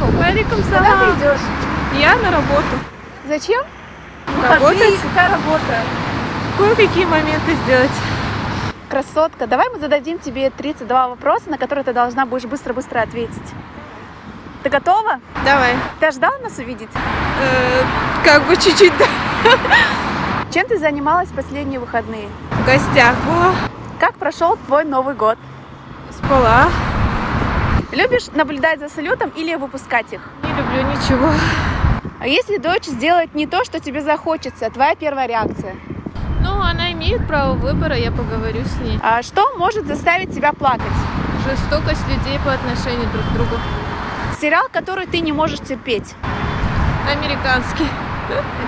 Валикум Куда ты идешь? Я на работу. Зачем? Работать? Какая работа? Кое-какие моменты сделать. Красотка, давай мы зададим тебе 32 вопроса, на которые ты должна будешь быстро-быстро ответить. Ты готова? Давай. Ты ожидала нас увидеть? Э, как бы чуть-чуть да, Чем ты занималась в последние выходные? в гостях была. Как прошел твой Новый год? Спала. Любишь наблюдать за салютом или выпускать их? Не люблю ничего. А если дочь сделает не то, что тебе захочется, твоя первая реакция? Ну, она имеет право выбора, я поговорю с ней. А что может заставить тебя плакать? Жестокость людей по отношению друг к другу. Сериал, который ты не можешь терпеть. Американский.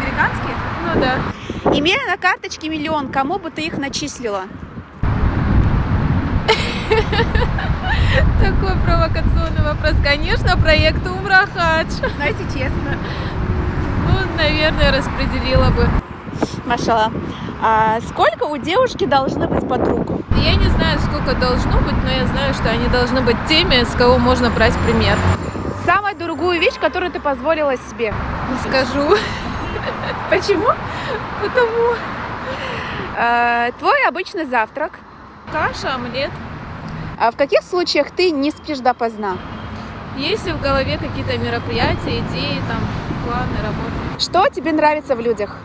Американский? Ну да. Имея на карточке миллион, кому бы ты их начислила? Вопрос. Конечно, проект Умрахадж. Знаете, честно. Ну, наверное, распределила бы. Машала. А сколько у девушки должны быть подруг? Я не знаю, сколько должно быть, но я знаю, что они должны быть теми, с кого можно брать пример. Самую дорогую вещь, которую ты позволила себе. Не скажу. Почему? Потому А, твой обычный завтрак. каша, омлет. А в каких случаях ты не спишь допоздна? Если в голове какие-то мероприятия, идеи, там, планы, работы. Что тебе нравится в людях?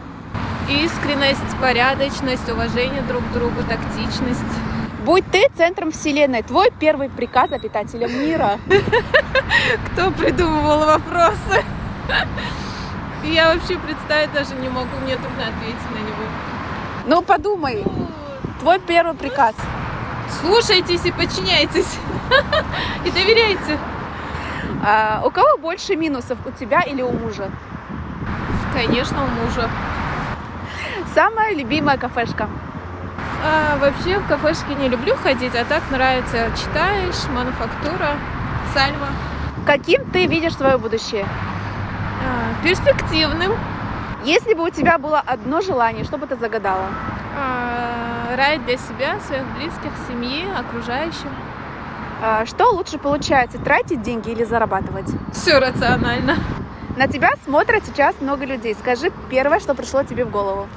Искренность, порядочность, уважение друг к другу, тактичность. Будь ты центром вселенной, твой первый приказ обитателям мира. Кто придумывал вопросы? Я вообще представить даже не могу, мне трудно ответить на него. Ну подумай, твой первый приказ. Слушайтесь и подчиняйтесь. И доверяйте. А, у кого больше минусов, у тебя или у мужа? Конечно, у мужа. Самая любимая кафешка. А, вообще в кафешки не люблю ходить, а так нравится. Читаешь, мануфактура, сальва. Каким ты видишь свое будущее? А, перспективным. Если бы у тебя было одно желание, что бы ты загадала? А, рай для себя, своих близких, семьи, окружающих. А, что лучше получается, тратить деньги или зарабатывать? Все рационально. На тебя смотрят сейчас много людей. Скажи первое, что пришло тебе в голову.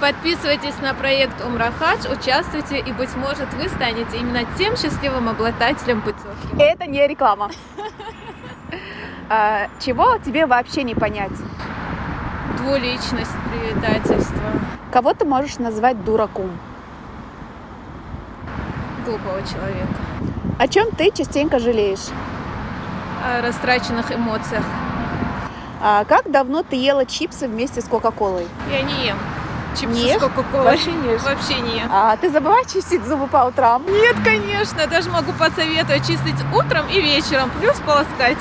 Подписывайтесь на проект Умрахадж, участвуйте, и, быть может, вы станете именно тем счастливым обладателем путевки. Это не реклама. А, Чего тебе вообще не понять? Двуличность, предательство Кого ты можешь назвать дураком? Глупого человека. О чем ты частенько жалеешь? О растраченных эмоциях. А Как давно ты ела чипсы вместе с Кока-Колой? Я не ем чипсы Не с Кока-Колой. Вообще не ешь? Вообще не ем. А ты забывай чистить зубы по утрам? Нет, конечно, даже могу посоветовать чистить утром и вечером, плюс полоскать.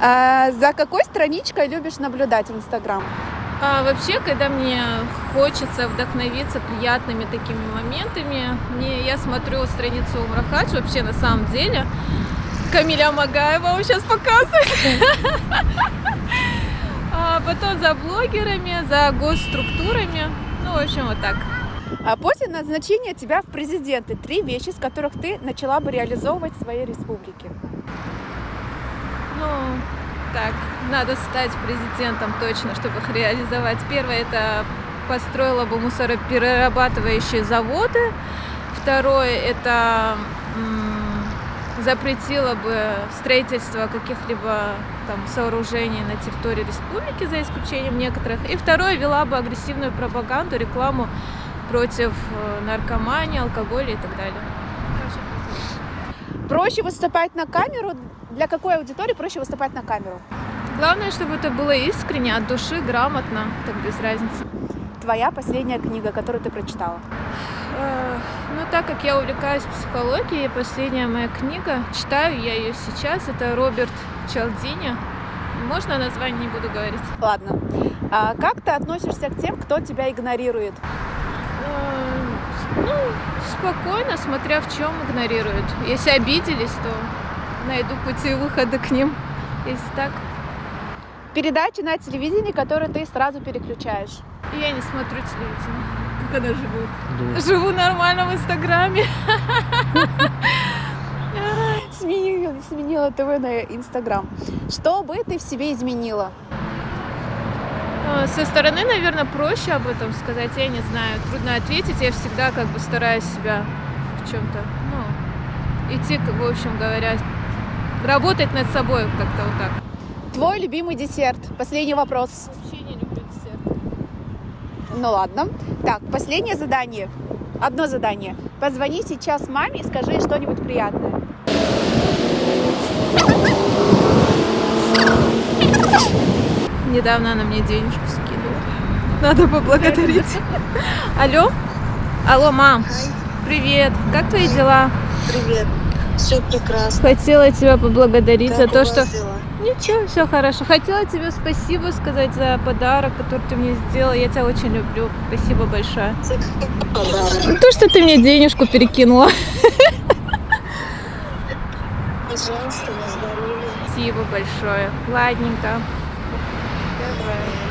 А За какой страничкой любишь наблюдать в Инстаграм? А вообще, когда мне хочется вдохновиться приятными такими моментами, мне, я смотрю страницу Умрахадж, вообще на самом деле. Камиля Магаева вам сейчас показывает. А потом за блогерами, за госструктурами. Ну, в общем, вот так. А после назначения тебя в президенты три вещи, с которых ты начала бы реализовывать в своей республике. Ну, так, надо стать президентом точно, чтобы их реализовать. Первое, это построила бы мусороперерабатывающие заводы. Второе, это запретила бы строительство каких-либо там сооружений на территории республики, за исключением некоторых. И второе, вела бы агрессивную пропаганду, рекламу против э, наркомании, алкоголя и так далее. Проще выступать на камеру? Для какой аудитории проще выступать на камеру? Главное, чтобы это было искренне, от души, грамотно, так без разницы. Твоя последняя книга, которую ты прочитала. Ну, так как я увлекаюсь психологией, последняя моя книга, читаю я ее сейчас, это Роберт Чалдини. Можно название не буду говорить? Ладно. А как ты относишься к тем, кто тебя игнорирует? Ну, спокойно, смотря в чем игнорируют. Если обиделись, то найду пути выхода к ним. Если так, Передачи на телевидении, которые ты сразу переключаешь. я не смотрю телевидение. Как она живет? Живу нормально в Инстаграме. сменила, сменила ТВ на Инстаграм. Что бы ты в себе изменила? А, Со стороны, наверное, проще об этом сказать, я не знаю. Трудно ответить. Я всегда как бы стараюсь себя в чем-то, ну, идти, в общем говоря, работать над собой как-то вот так. Твой любимый десерт. Последний вопрос. Вообще не люблю десерт. Ну ладно. Так, последнее задание. Одно задание. Позвони сейчас маме и скажи что-нибудь приятное. Недавно она мне денежку скинула. Надо поблагодарить. Алло? Алло, мам. Привет. Как твои дела? привет. Все прекрасно. Хотела тебя поблагодарить за Как то, у что... дела? Ничего, все хорошо. Хотела тебе спасибо сказать за подарок, который ты мне сделала. Я тебя очень люблю. Спасибо большое. За подарок? То, что ты мне денежку перекинула. Пожалуйста. Спасибо большое. Ладненько. Давай.